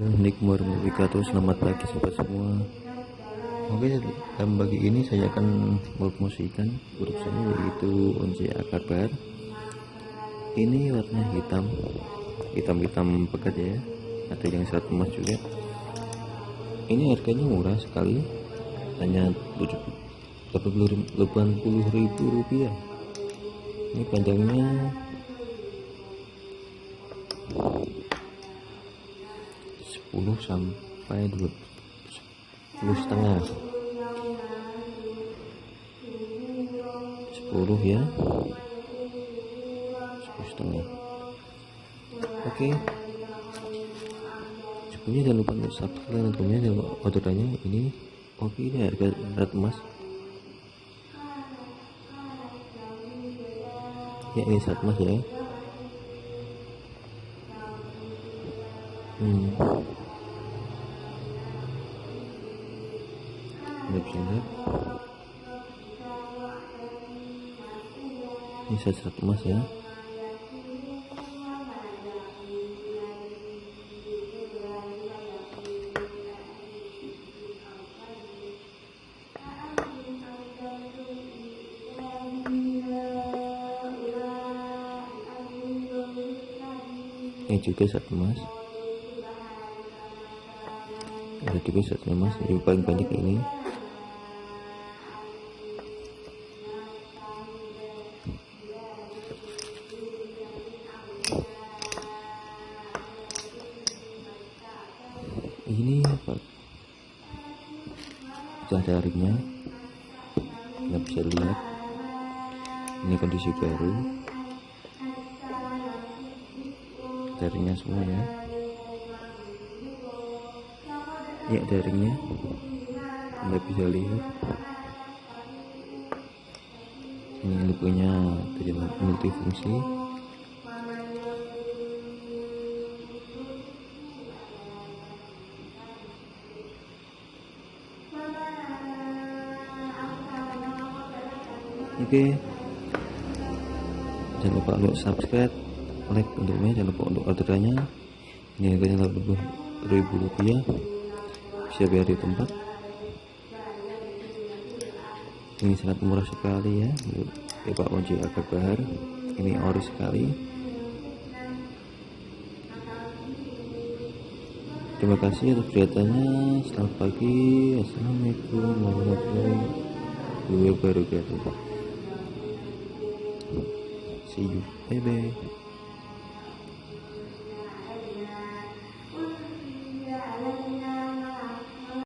Assalamualaikum warahmatullahi wabarakatuh Selamat pagi sobat semua. Oke dalam pagi ini saya akan mempromosikan produk saya yaitu once akar Ini warna hitam Hitam-hitam pekat ya. Ada yang serat emas juga. Ini harganya murah sekali Hanya 80 ribu rupiah. Ini panjangnya 10 sampai 20 10 setengah. 10 ya. 10 setengah. Oke. Sebelumnya jangan lupa subscribe dan komen dan orderannya ini oke ini harga berat emas ya ini saat emas ya. Hmm. Anda bisa. Lihat ini serat emas ya. Ini juga satu emas. Ada juga satu emas. Yang paling banyak ini ini sudah ada ringnya kita bisa lihat ini kondisi baru. Jaringnya semua ya. Ya jaringnya anda bisa lihat. Ini punya multifungsi oke. Jangan lupa untuk subscribe like untuknya jangan lupa untuk orderannya. Ini harganya 80 ribu rupiah. Bisa bayar di tempat. Ini sangat murah sekali ya. Ya Pak Oji agak bahar ini ori sekali. Terima kasih atas kelihatannya selamat pagi. Assalamualaikum warahmatullahi wabarakatuh see you. Bye bye